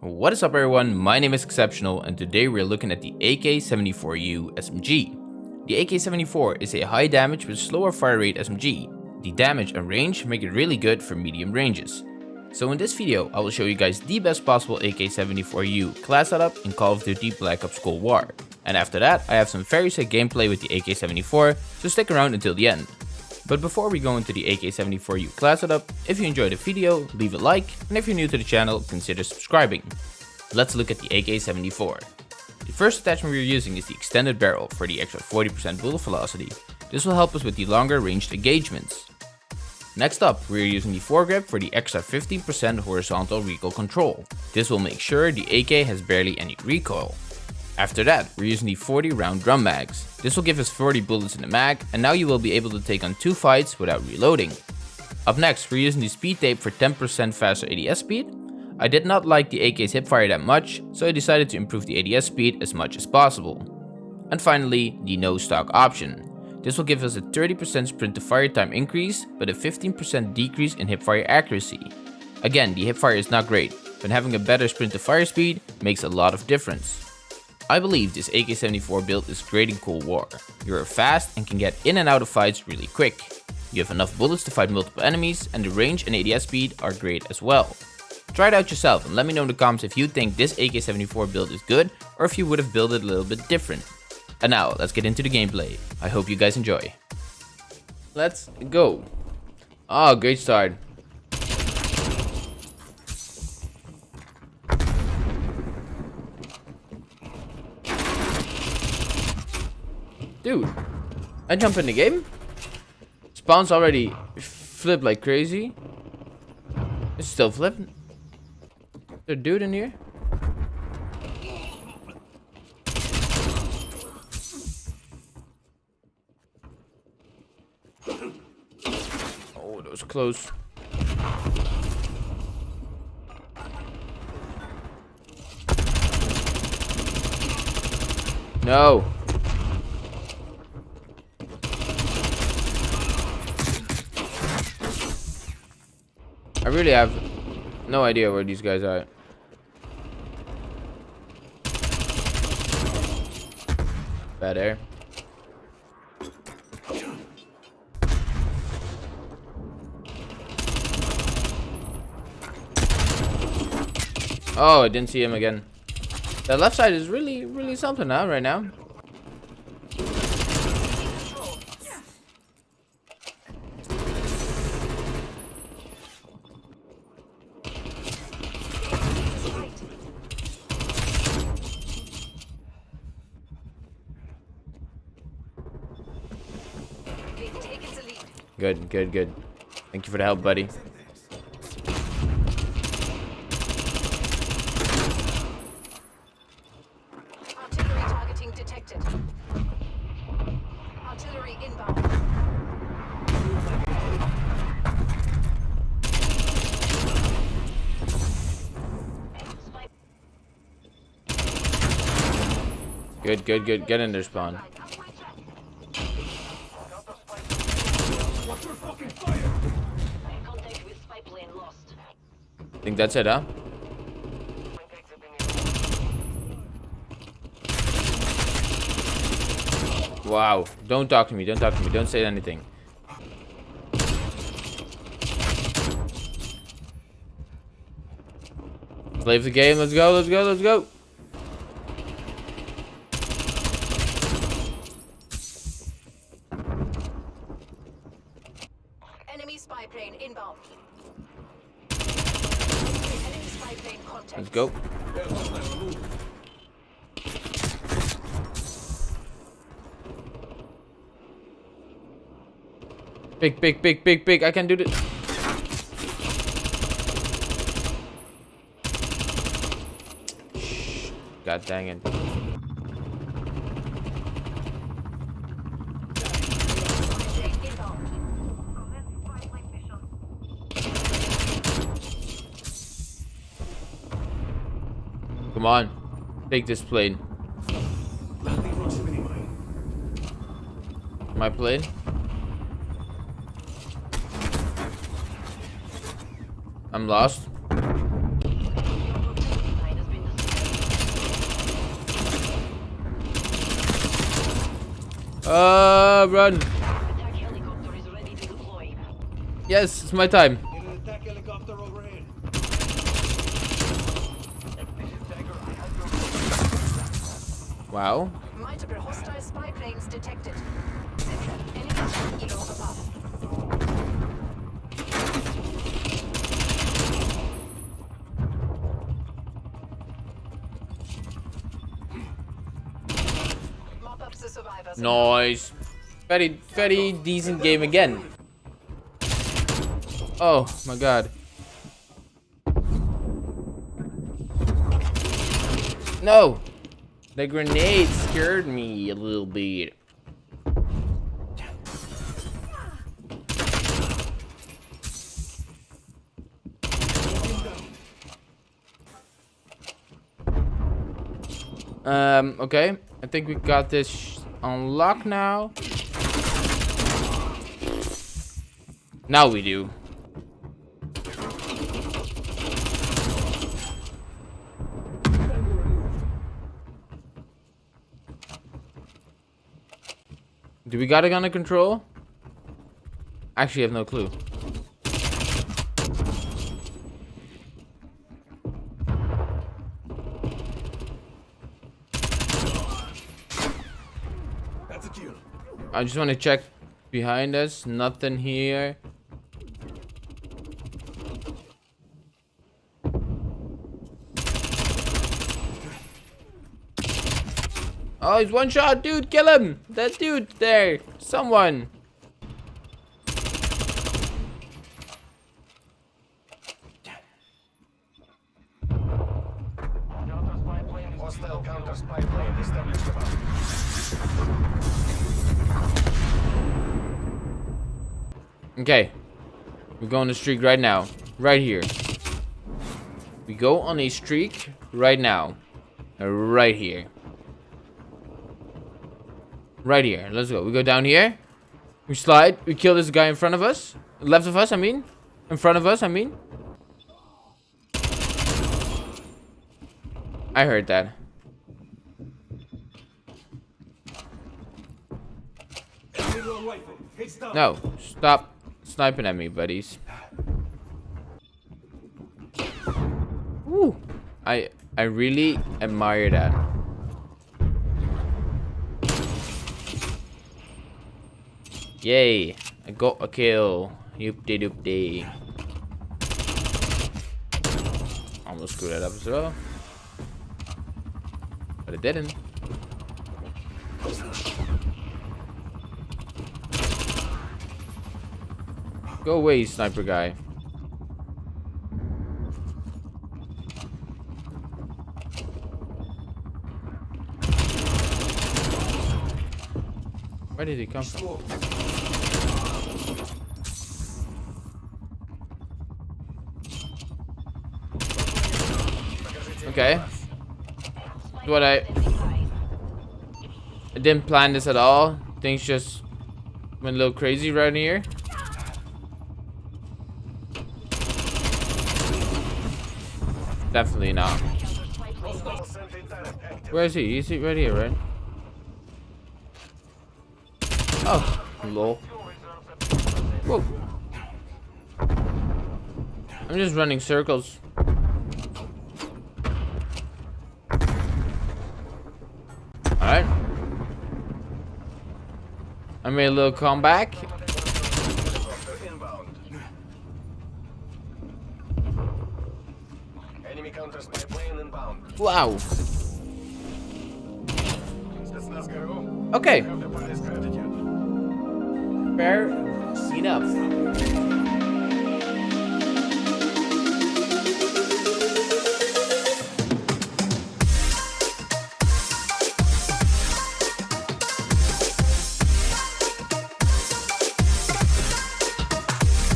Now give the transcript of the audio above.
What is up everyone, my name is Exceptional and today we're looking at the AK-74U SMG. The AK-74 is a high damage with slower fire rate SMG. The damage and range make it really good for medium ranges. So in this video, I will show you guys the best possible AK-74U class setup in Call of Duty Black Ops Cold War. And after that, I have some very sick gameplay with the AK-74, so stick around until the end. But before we go into the AK-74U class setup, if you enjoyed the video, leave a like, and if you're new to the channel, consider subscribing. Let's look at the AK-74. The first attachment we're using is the extended barrel for the extra 40% bullet velocity. This will help us with the longer ranged engagements. Next up, we're using the foregrip for the extra 15% horizontal recoil control. This will make sure the AK has barely any recoil. After that, we're using the 40 round drum mags. This will give us 40 bullets in the mag, and now you will be able to take on 2 fights without reloading. Up next, we're using the speed tape for 10% faster ADS speed. I did not like the AK's hipfire that much, so I decided to improve the ADS speed as much as possible. And finally, the no stock option. This will give us a 30% sprint to fire time increase, but a 15% decrease in hipfire accuracy. Again, the hipfire is not great, but having a better sprint to fire speed makes a lot of difference. I believe this AK-74 build is great in Cold War. You are fast and can get in and out of fights really quick. You have enough bullets to fight multiple enemies and the range and ADS speed are great as well. Try it out yourself and let me know in the comments if you think this AK-74 build is good or if you would have built it a little bit different. And now, let's get into the gameplay. I hope you guys enjoy. Let's go. Oh, great start. Dude, I jump in the game. Spawns already flip like crazy. It's still flipping. There dude in here? Oh, that was close. No. I really have no idea where these guys are. Bad air. Oh, I didn't see him again. The left side is really, really something now, right now. Good, good, good. Thank you for the help, buddy. Artillery targeting detected. Artillery inbound. Good, good, good. Get in there, spawn. Contact with spy plane lost. Think that's it, huh? Wow. Don't talk to me. Don't talk to me. Don't say anything. Play the game. Let's go. Let's go. Let's go. Enemy spy plane inbound. Enemy spy plane contact. Let's go. Big, big, big, big, big. I can do this. God dang it. on. Take this plane. My plane? I'm lost. Uh, run. Yes, it's my time. Wow. Multiple hostile spy planes detected. Central, enemy kilo above. Mop up the survivors. Nice. Very, very decent game again. Oh my god. No! The grenade scared me a little bit. Um, okay. I think we got this lock now. Now we do. Do we got it under control? Actually, I have no clue. That's a kill. I just want to check behind us. Nothing here. Oh, he's one shot, dude. Kill him. That dude there. Someone. Okay. We go on a streak right now. Right here. We go on a streak right now. Right here. Right here. Let's go. We go down here. We slide. We kill this guy in front of us. Left of us, I mean. In front of us, I mean. I heard that. No. Stop sniping at me, buddies. Woo. I I really admire that. Yay. I got a kill. Yoop de doop de. Almost screwed that up as well. But it didn't. Go away, sniper guy. Where did he come from? Okay. What I I didn't plan this at all. Things just went a little crazy right here. Definitely not. Where is he? Is he right here, right? Oh, lol. Whoa. I'm just running circles. Alright. I made a little comeback. Wow. Okay. Gratitude. Fair enough.